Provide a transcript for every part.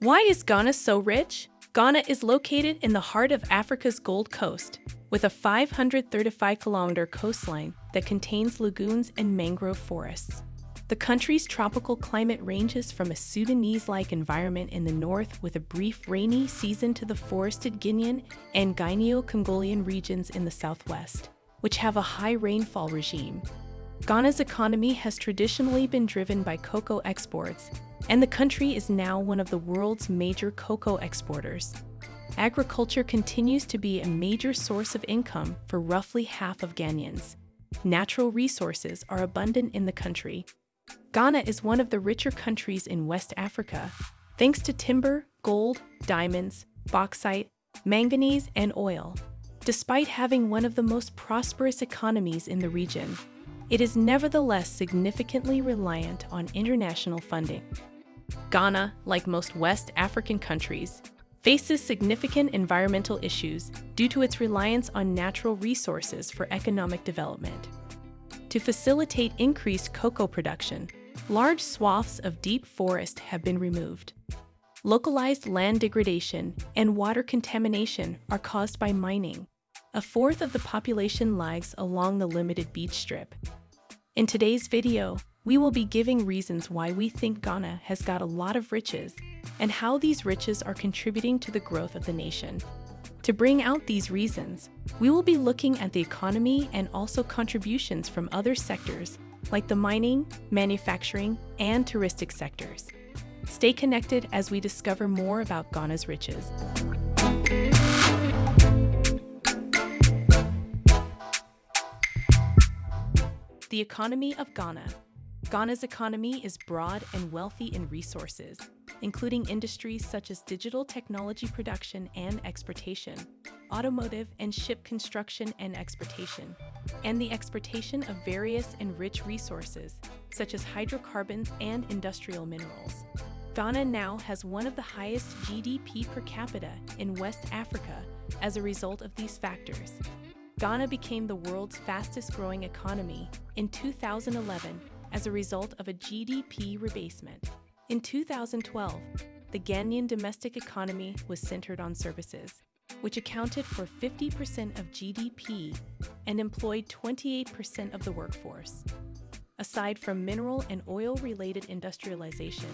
Why is Ghana so rich? Ghana is located in the heart of Africa's Gold Coast, with a 535 kilometer coastline that contains lagoons and mangrove forests. The country's tropical climate ranges from a Sudanese like environment in the north with a brief rainy season to the forested Guinean and Guineo Congolian regions in the southwest, which have a high rainfall regime. Ghana's economy has traditionally been driven by cocoa exports, and the country is now one of the world's major cocoa exporters. Agriculture continues to be a major source of income for roughly half of Ghanaians. Natural resources are abundant in the country, Ghana is one of the richer countries in West Africa, thanks to timber, gold, diamonds, bauxite, manganese, and oil. Despite having one of the most prosperous economies in the region, it is nevertheless significantly reliant on international funding. Ghana, like most West African countries, faces significant environmental issues due to its reliance on natural resources for economic development. To facilitate increased cocoa production, large swaths of deep forest have been removed. Localized land degradation and water contamination are caused by mining. A fourth of the population lives along the limited beach strip. In today's video, we will be giving reasons why we think Ghana has got a lot of riches and how these riches are contributing to the growth of the nation. To bring out these reasons, we will be looking at the economy and also contributions from other sectors like the mining, manufacturing, and touristic sectors. Stay connected as we discover more about Ghana's riches. The economy of Ghana Ghana's economy is broad and wealthy in resources, including industries such as digital technology production and exportation, automotive and ship construction and exportation, and the exportation of various and rich resources, such as hydrocarbons and industrial minerals. Ghana now has one of the highest GDP per capita in West Africa as a result of these factors. Ghana became the world's fastest growing economy in 2011 as a result of a GDP rebasement. In 2012, the Ghanaian domestic economy was centered on services, which accounted for 50% of GDP and employed 28% of the workforce. Aside from mineral and oil related industrialization,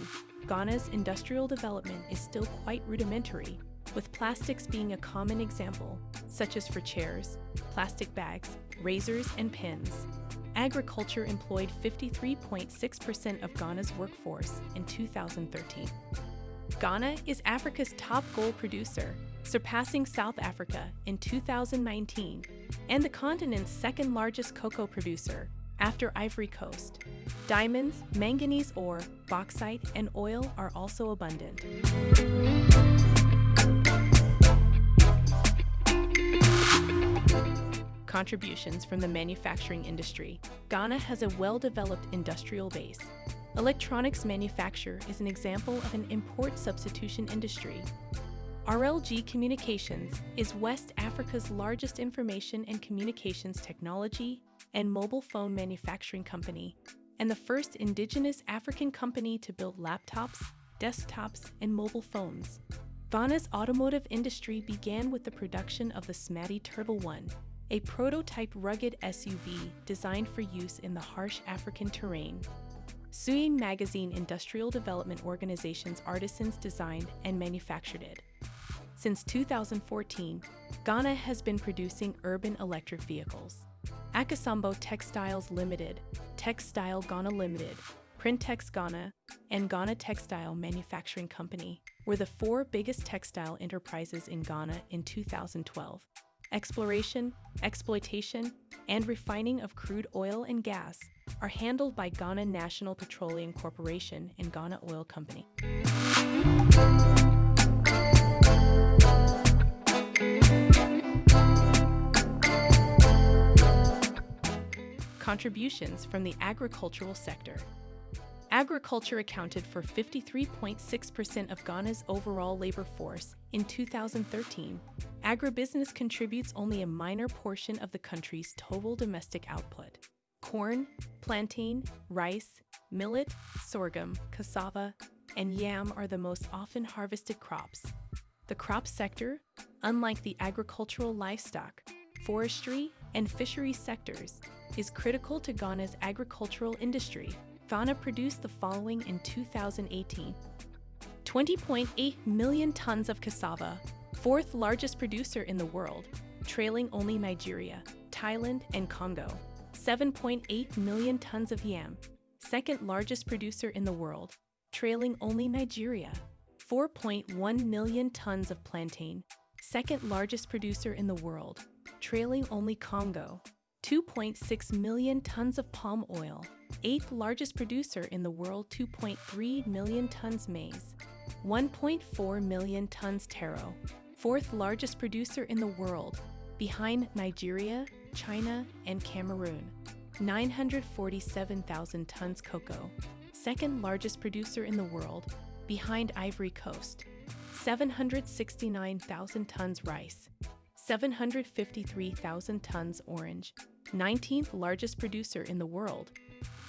Ghana's industrial development is still quite rudimentary, with plastics being a common example, such as for chairs, plastic bags, razors, and pens. Agriculture employed 53.6% of Ghana's workforce in 2013. Ghana is Africa's top gold producer, surpassing South Africa in 2019, and the continent's second largest cocoa producer, after Ivory Coast. Diamonds, manganese ore, bauxite, and oil are also abundant. Contributions from the manufacturing industry, Ghana has a well-developed industrial base. Electronics manufacture is an example of an import substitution industry. RLG Communications is West Africa's largest information and communications technology and mobile phone manufacturing company, and the first indigenous African company to build laptops, desktops, and mobile phones. Ghana's automotive industry began with the production of the Smadie Turbo One, a prototype rugged SUV designed for use in the harsh African terrain. Suame Magazine Industrial Development Organization's artisans designed and manufactured it. Since 2014, Ghana has been producing urban electric vehicles. Akosombo Textiles Limited, Textile Ghana Limited, Printex Ghana, and Ghana Textile Manufacturing Company were the four biggest textile enterprises in Ghana in 2012 exploration, exploitation, and refining of crude oil and gas are handled by Ghana National Petroleum Corporation and Ghana Oil Company. Contributions from the agricultural sector Agriculture accounted for 53.6% of Ghana's overall labor force in 2013. Agribusiness contributes only a minor portion of the country's total domestic output. Corn, plantain, rice, millet, sorghum, cassava, and yam are the most often harvested crops. The crop sector, unlike the agricultural livestock, forestry, and fishery sectors, is critical to Ghana's agricultural industry. Ghana produced the following in 2018 20.8 million tons of cassava, fourth largest producer in the world, trailing only Nigeria, Thailand, and Congo. 7.8 million tons of yam, second largest producer in the world, trailing only Nigeria. 4.1 million tons of plantain, second largest producer in the world, trailing only Congo. 2.6 million tons of palm oil, eighth largest producer in the world 2.3 million tons maize, 1.4 million tons taro, fourth largest producer in the world, behind Nigeria, China, and Cameroon. 947,000 tons cocoa, second largest producer in the world, behind Ivory Coast. 769,000 tons rice, 753,000 tons orange, 19th largest producer in the world,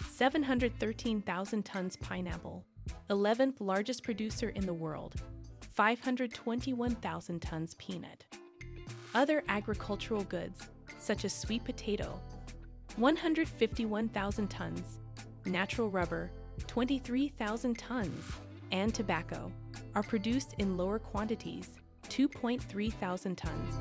713,000 tons pineapple, 11th largest producer in the world, 521,000 tons peanut. Other agricultural goods, such as sweet potato, 151,000 tons, natural rubber, 23,000 tons, and tobacco, are produced in lower quantities, 2.3 thousand tons.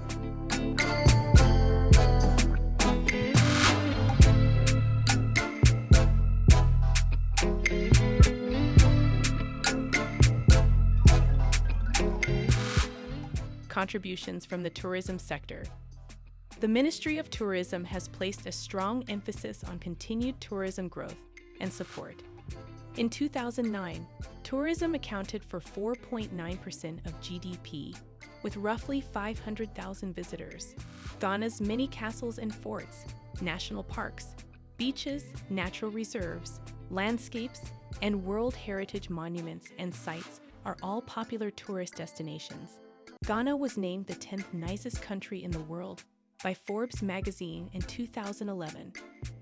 contributions from the tourism sector. The Ministry of Tourism has placed a strong emphasis on continued tourism growth and support. In 2009, tourism accounted for 4.9% of GDP, with roughly 500,000 visitors. Ghana's many castles and forts, national parks, beaches, natural reserves, landscapes, and World Heritage monuments and sites are all popular tourist destinations. Ghana was named the 10th nicest country in the world by Forbes magazine in 2011.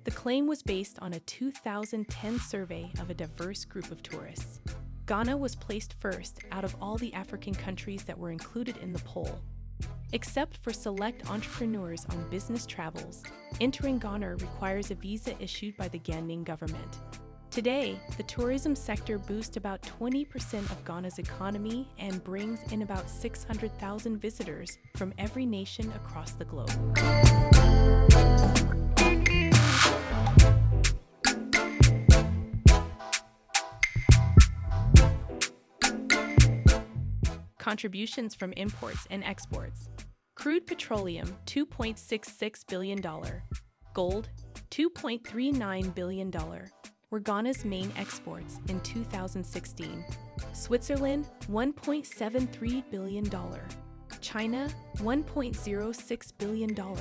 The claim was based on a 2010 survey of a diverse group of tourists. Ghana was placed first out of all the African countries that were included in the poll. Except for select entrepreneurs on business travels, entering Ghana requires a visa issued by the Ghanaian government. Today, the tourism sector boosts about 20% of Ghana's economy and brings in about 600,000 visitors from every nation across the globe. Contributions from imports and exports. Crude petroleum, $2.66 billion. Gold, $2.39 billion were Ghana's main exports in 2016. Switzerland, $1.73 billion. China, $1.06 billion.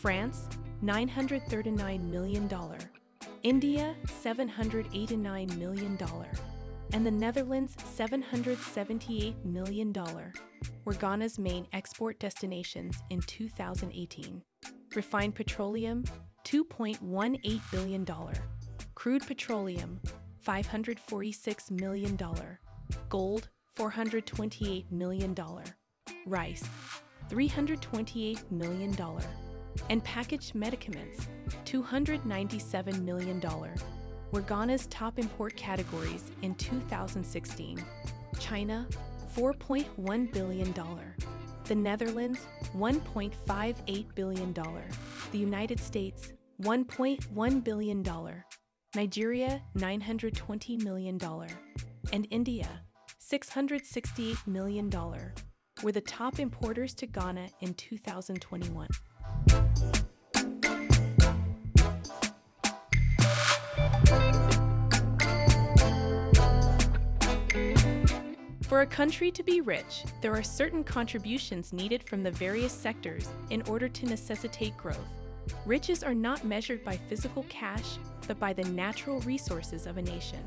France, $939 million. India, $789 million. And the Netherlands, $778 million were Ghana's main export destinations in 2018. Refined petroleum, $2.18 billion crude petroleum, $546 million, gold, $428 million, rice, $328 million, and packaged medicaments, $297 million, were Ghana's top import categories in 2016. China, $4.1 billion. The Netherlands, $1.58 billion. The United States, $1.1 billion. Nigeria, $920 million, and India, $668 million, were the top importers to Ghana in 2021. For a country to be rich, there are certain contributions needed from the various sectors in order to necessitate growth. Riches are not measured by physical cash, but by the natural resources of a nation.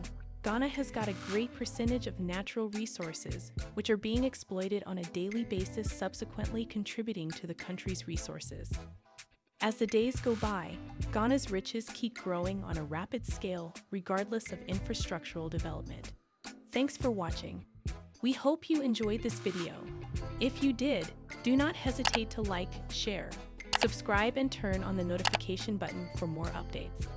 Ghana has got a great percentage of natural resources, which are being exploited on a daily basis, subsequently contributing to the country's resources. As the days go by, Ghana's riches keep growing on a rapid scale, regardless of infrastructural development. Thanks for watching. We hope you enjoyed this video. If you did, do not hesitate to like, share, subscribe, and turn on the notification button for more updates.